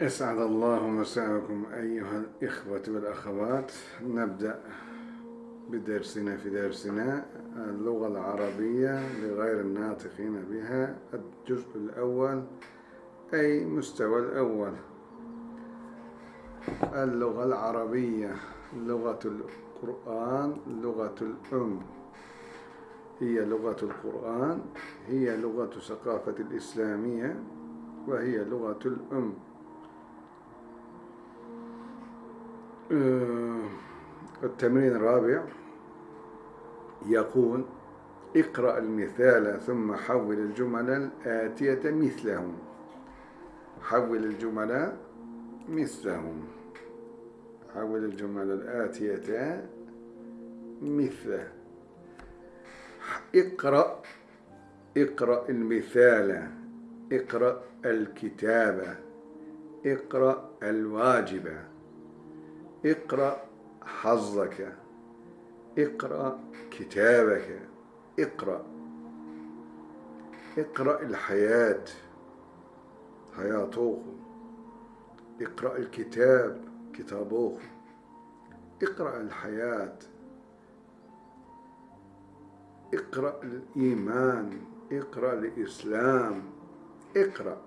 أسعد الله مساءكم أيها الإخوة والأخوات. نبدأ بدرسنا في درسنا اللغة العربية لغير الناطقين بها الجزء الأول أي مستوى الأول. اللغة العربية لغة القرآن لغة الأم. هي لغة القرآن هي لغة ثقافة الإسلامية وهي لغة الأم. التمرين الرابع يقول اقرأ المثال ثم حول الجمل الآتية مثله حول الجمل مثلهم. حول الجمل الآتية مثله. اقرأ اقرأ المثال اقرأ الكتابة اقرأ الواجبة اقرأ حظك اقرأ كتابك اقرأ اقرأ الحياة حياتوه اقرأ الكتاب كتابوه اقرأ الحياة اقرأ الإيمان اقرأ الإسلام اقرأ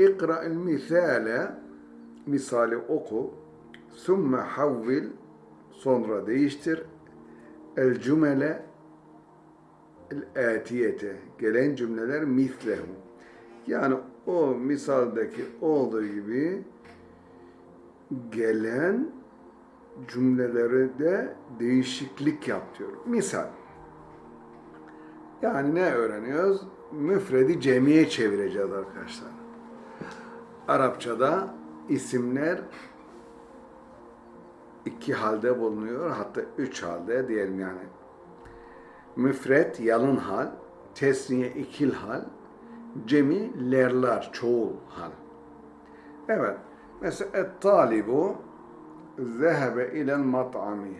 اقرأ المثال misali oku Summe havvil sonra değiştir el cümle gelen cümleler mislehu. Yani o misaldeki olduğu gibi gelen cümleleri de değişiklik yap diyor. Misal. Yani ne öğreniyoruz? Müfredi cemiye çevireceğiz arkadaşlar. Arapçada isimler iki halde bulunuyor. Hatta üç halde diyelim yani. Müfret yalın hal, tesniye ikil hal, cemi lerlar, çoğul hal. Evet. Mesela et-talibu zehebe ilel mat'ami.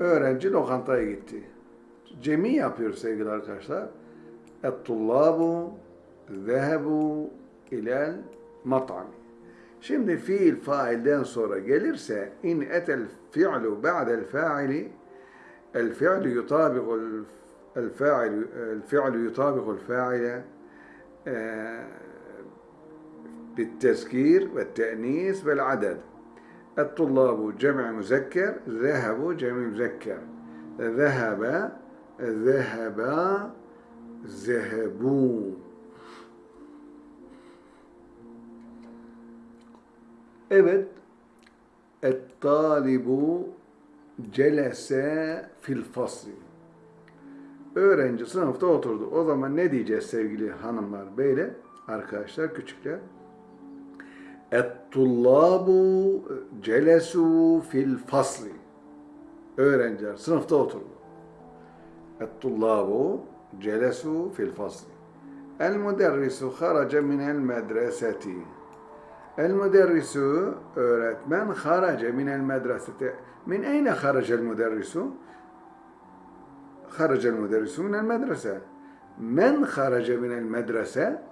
Öğrenci lokantaya gitti. Cemi yapıyor sevgili arkadaşlar. Et-tullabu zehebu ilel mat'ami. Şimdi fiil failden sonra gelirse in etel fi'lu ba'del fa'ili el fi'lu yutabiqu el fa'il el fi'lu yutabiqu el fa'ile بالتذكير والتأنيث والعدد الطلاب جمع مذكر ذهبوا جمع مذكر ذهب ذهبا ذهبوا Evet. Et-talibu celese fil fasli. Öğrenci sınıfta oturdu. O zaman ne diyeceğiz sevgili hanımlar, beyler, arkadaşlar, küçükler? Et-tullabu celesu fil fasli. Öğrenciler sınıfta oturdu. Et-tullabu celesu fil fasli. El-müderrisu haraca minel medreseti. El müderrisu öğretmen harace minel medresete. Min eyne haracel müderrisu? Haracel müderrisu minel medrese. Men harace minel medrese?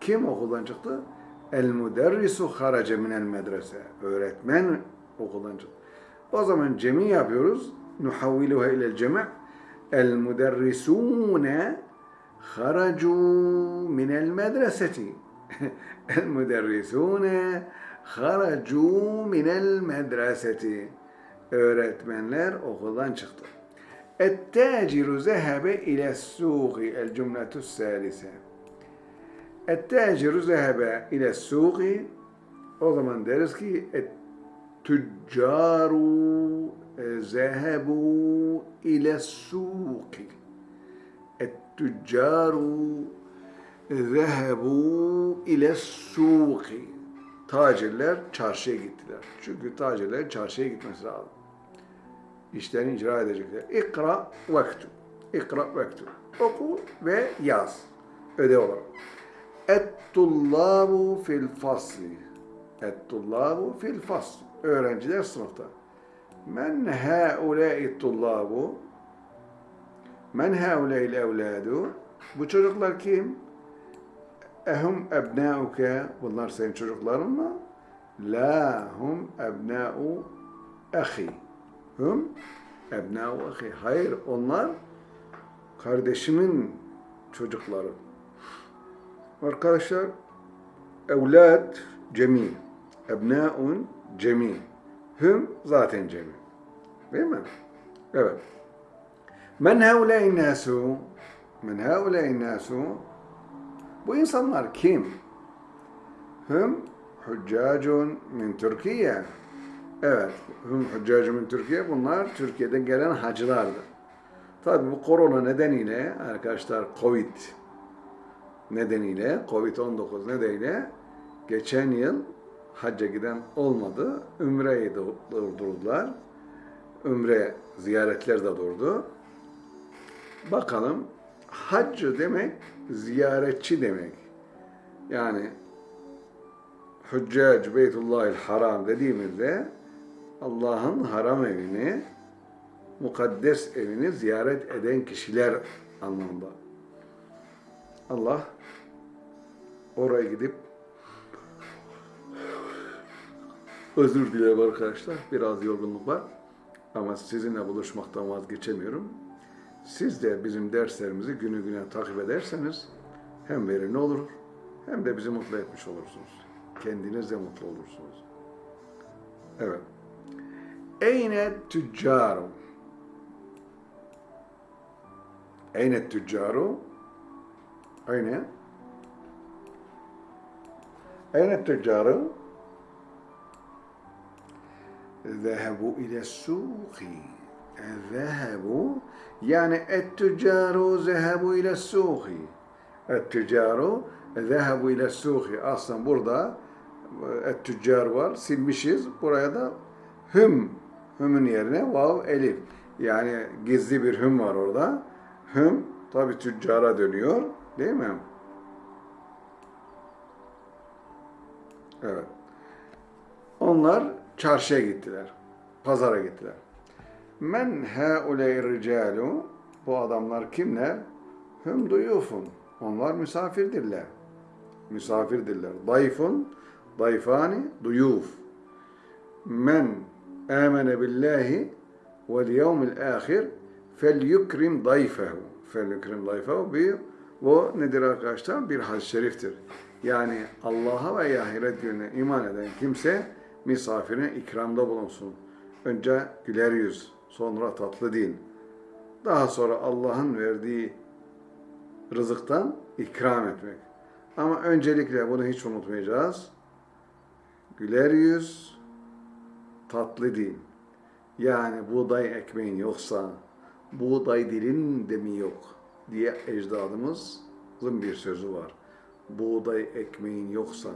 Kim okuldan çıktı? El müderrisu harace minel medrese. Öğretmen okuldan çıktı. O zaman cemi yapıyoruz. Nuhavviluha ilel cemi' El müderrisune haracu minel medreseti. المدرسون خرجوا من المدرسة öğretmenler okuldan çıktı. التاجر ذهب إلى السوق الجملة الثالثة التاجر ذهب إلى السوق o zaman deriz ki التجار ذهبوا إلى السوق التجار zehebu ile suki. Tacirler çarşıya gittiler. Çünkü tacirler çarşıya gitmesi lazım. İşlerini icra edecekler. İkra vektu. İkra vektu. Oku ve yaz. Ödev olarak. Ettullabu fil fasli. Ettullabu fil fasli. Öğrenciler sınıfta. Men haulâ'i tullabu. Men haulâ'il evlâdu. Bu çocuklar kim? Ehum ebnauke bunlar senin çocukların mı? La hum ebnau ahi. Hum ebnau ahi. Hayır onlar kardeşimin çocukları. Arkadaşlar evlat cemi. Ebnaun cemi. Hüm zaten cemi. Değil mi? Evet. Men haulâin nâsû Men haulâin nâsû Bu insanlar kim? Hüm hüccacun min Türkiye. Evet, hüm hüccacun min Türkiye. Bunlar Türkiye'den gelen hacılardır. Tabi bu korona nedeniyle arkadaşlar Covid nedeniyle, Covid-19 nedeniyle geçen yıl hacca giden olmadı. Ümreyi durdurdular. Ümre ziyaretler de durdu. Bakalım haccı demek ziyaretçi demek. Yani Hüccac Beytullahil Haram dediğimizde Allah'ın haram evini, mukaddes evini ziyaret eden kişiler anlamında. Allah oraya gidip özür dilerim arkadaşlar. Biraz yorgunluk var. Ama sizinle buluşmaktan vazgeçemiyorum. Siz de bizim derslerimizi günü güne takip ederseniz hem verimli olur hem de bizi mutlu etmiş olursunuz. Kendiniz de mutlu olursunuz. Evet. Eyne tüccaru. Eyne tüccaru. Eyne. Eyne tüccaru. Zehebu ile suki. Zehebu yani ettüccaru zehebu ile suhi. Ettüccaru zehebu ile suhi. Aslında burada e, ettüccar var. Silmişiz. Buraya da hüm. Hümün yerine vav elif. Yani gizli bir hüm var orada. Hüm tabi tüccara dönüyor. Değil mi? Evet. Onlar çarşıya gittiler. Pazara gittiler. Men hauley ricalu bu adamlar kimler? Hüm duyufun. Onlar misafirdirler. Misafirdirler. Dayfun, dayfani, duyuf. Men amene billahi vel yevmil ahir fel yukrim dayfehu. Fel yukrim dayfehu bir bu nedir arkadaşlar? Bir hadis-i şeriftir. Yani Allah'a ve ahiret gününe iman eden kimse misafirine ikramda bulunsun. Önce güler yüz, sonra tatlı dil. Daha sonra Allah'ın verdiği rızıktan ikram etmek. Ama öncelikle bunu hiç unutmayacağız. Güler yüz, tatlı dil. Yani buğday ekmeğin yoksa, buğday dilin de mi yok diye ecdadımızın bir sözü var. Buğday ekmeğin yoksa,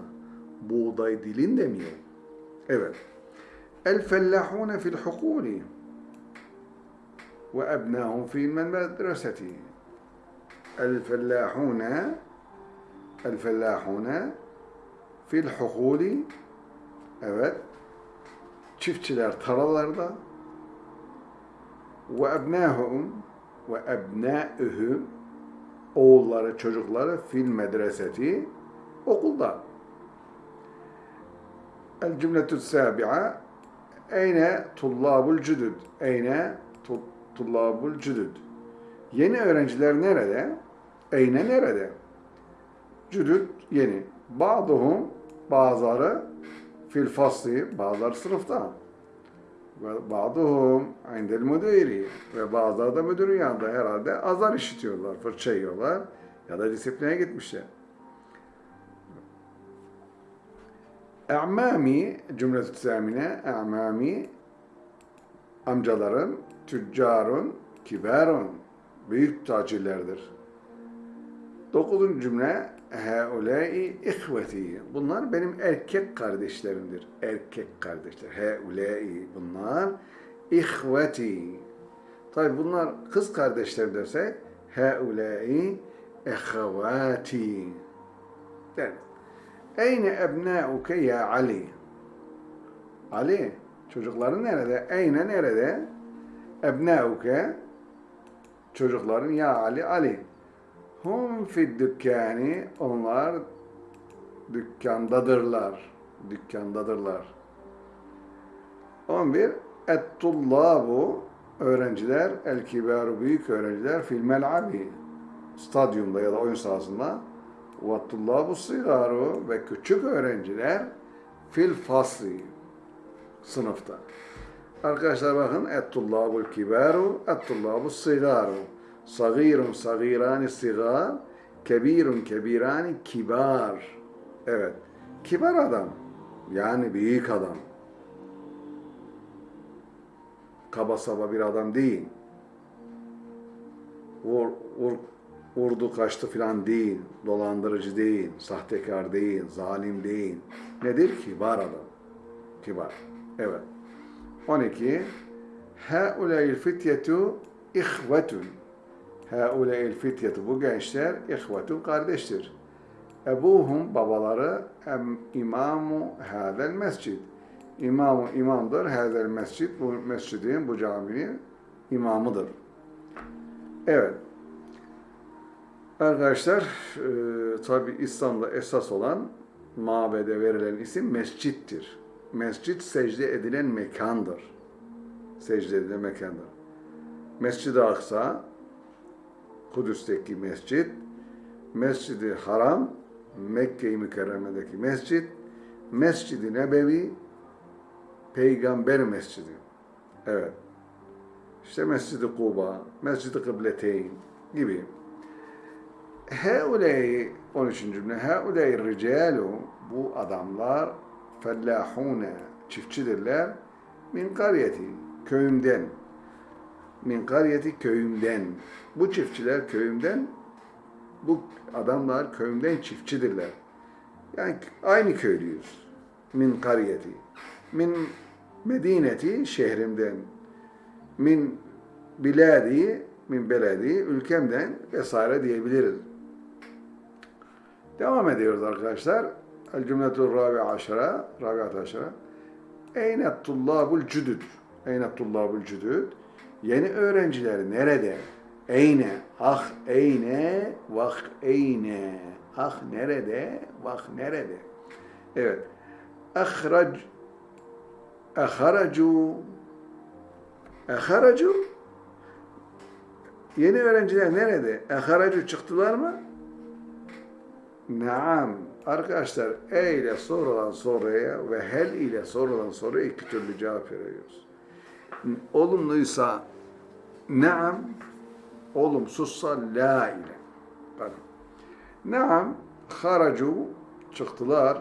buğday dilin de mi yok? Evet. El fellahune fil hukuli ve ebnahum fil medreseti. El fellahune el fellahune fil hukuli evet çiftçiler taralarda ve ebnahum ve ebnâühüm oğulları çocukları fil medreseti okulda الجملة السابعة أين طلاب الجدد أين Tullabul cüdüd. Yeni öğrenciler nerede? Eyne nerede? Cüdüd yeni. Ba'duhum bazıları fil fasli bazıları sınıfta. Ve ba'duhum indel müdiri ve bazıları da müdürün yanında herhalde azar işitiyorlar, fırça yiyorlar ya da disipline gitmişler. E'mami cümle tüsemine e'mami amcalarım tüccarun kibarun büyük tacirlerdir. Dokuzuncu cümle Heulâi ihveti. Bunlar benim erkek kardeşlerimdir. Erkek kardeşler. Heulâi. Bunlar ihveti. Tabi bunlar kız kardeşler dersek Heulâi ehevâti. deriz. Eyne ebnâuke ya Ali? Ali, çocukların nerede? Eyne nerede? Ebnâuke, çocukların ya Ali, Ali. Hum fid dükkâni, onlar dükkandadırlar. Dükkandadırlar. 11. Et-tullabu öğrenciler, el kibaru büyük öğrenciler fil mel'abi stadyumda ya da oyun sahasında ve tullabu sigaru ve küçük öğrenciler fil fasli sınıfta. Arkadaşlar bakın et-tullabul kibaru et-tullabu sigaru sagirun sagirani sigar kebirun kebirani kibar evet kibar adam yani büyük adam kaba saba bir adam değil. Vur, vur, vurdu kaçtı filan değil. Dolandırıcı değil. Sahtekar değil. Zalim değil. Nedir? Kibar adam. Kibar. Evet. 12. Hauleyil fityetu ihvetun. Hauleyil fityetu. Bu gençler ihvetun kardeştir. Ebuhum babaları imamu hadel mescid İmam imamdır. Hazel mescid bu mescidin bu caminin imamıdır. Evet. Arkadaşlar e, tabi İslam'da esas olan mabede verilen isim mescittir. Mescit secde edilen mekandır. Secde edilen mekandır. Mescid-i Aksa Kudüs'teki mescit, Mescid-i Haram Mekke-i Mükerreme'deki mescit, Mescid-i Nebevi Peygamber Mescidi. Evet. İşte Mescid-i Kuba, Mescid-i Kıbleteyn gibi. Heuley 13. cümle. Heuley ricalu bu adamlar fellahune çiftçidirler. Min kariyeti köyümden. Min kariyeti köyümden. Bu çiftçiler köyümden bu adamlar köyümden çiftçidirler. Yani aynı köylüyüz. Min kariyeti. Min Medineti şehrimden, min biladi, min beledi, ülkemden vesaire diyebiliriz. Devam ediyoruz arkadaşlar. El cümletul rabi aşara, rabiat aşara. Eynet tullabul cüdüd. Eynet tullabul cüdüd. Yeni öğrenciler nerede? Eyne, ah eyne, vah eyne. Ah nerede, vah nerede? Evet. Ahrac Eharacu Eharacu Yeni öğrenciler nerede? Eharacu çıktılar mı? Naam. Arkadaşlar e ile sorulan soruya ve hel ile sorulan soruya iki türlü cevap veriyoruz. Olumluysa naam, olumsuzsa la ile. Bakın. Naam, haracu çıktılar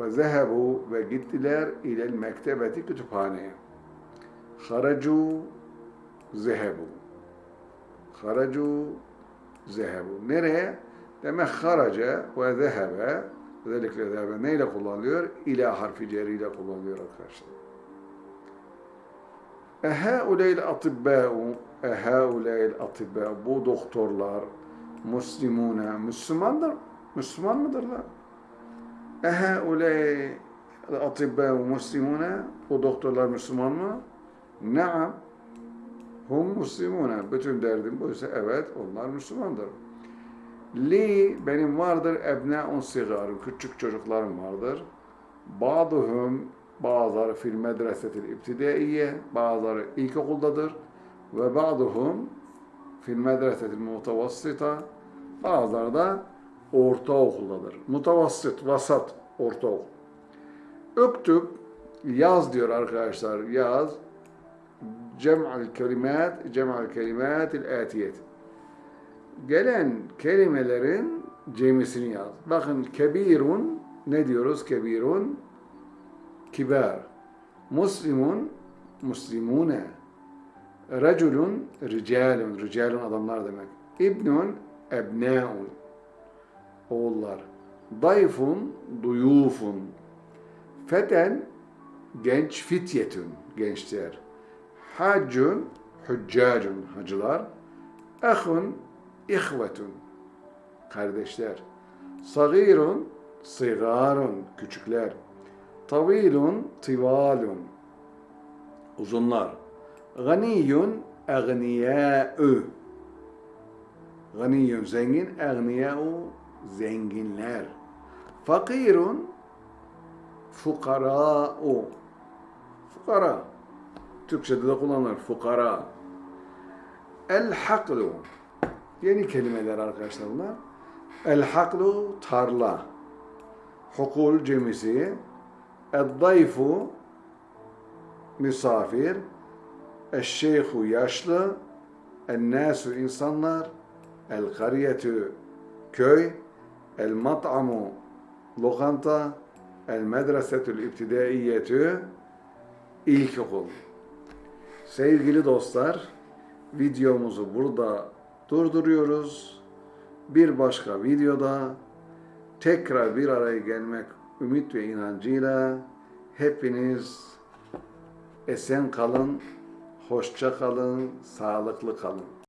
ve zehebu ve gittiler ilel mektebeti kütüphaneye. Haracu zehebu. Haracu zehebu. Nereye? Demek haraca ve zehebe özellikle zehebe neyle kullanılıyor? İla harfi ceriyle kullanılıyor arkadaşlar. Ehauleyl atibbâ'u Ehauleyl atibbâ'u Bu doktorlar Müslümune Müslümandır. Müslüman mıdırlar? Ehauley atibba muslimune o doktorlar Müslüman mı? Naam. Hum muslimune. Bütün derdim buysa evet onlar Müslümandır. Li benim vardır ebna'un sigarım. Küçük çocuklarım vardır. Bazıhum bazıları fil medresetil ibtidaiye bazıları ilkokuldadır ve bazıhum fil medresetil mutavassita bazıları da ortaokuldadır. Mutavassit, vasat, ortaokul. Öktüb, yaz diyor arkadaşlar, yaz. Cem'al kelimat, cem'al kelimat il atiyet. Gelen kelimelerin cemisini yaz. Bakın kebirun, ne diyoruz kebirun? Kibar. Muslimun, muslimune. Reculun, ricalun, ricalun adamlar demek. İbnun, ebnaun oğullar. Dayfun, duyufun. Feten, genç fityetün, gençler. Haccun, hüccacun, hacılar. Ehun, ihvetun, kardeşler. Sagirun, sigarun, küçükler. Tavilun, tivalun, uzunlar. Ganiyun, egniyâ'ü. Ganiyun, zengin, egniyâ'ü, zenginler. Fakirun fukara'u. Fukara. Türkçe'de de kullanılır. Fukara. El haklu. Yeni kelimeler arkadaşlar bunlar. El haklu tarla. Hukul cemisi. El dayfu misafir. El şeyhu yaşlı. El nasu insanlar. El kariyetü köy. El mat'amu lokanta. El medresetül ibtidaiyetü ilkokul. Sevgili dostlar, videomuzu burada durduruyoruz. Bir başka videoda tekrar bir araya gelmek ümit ve inancıyla hepiniz esen kalın, hoşça kalın, sağlıklı kalın.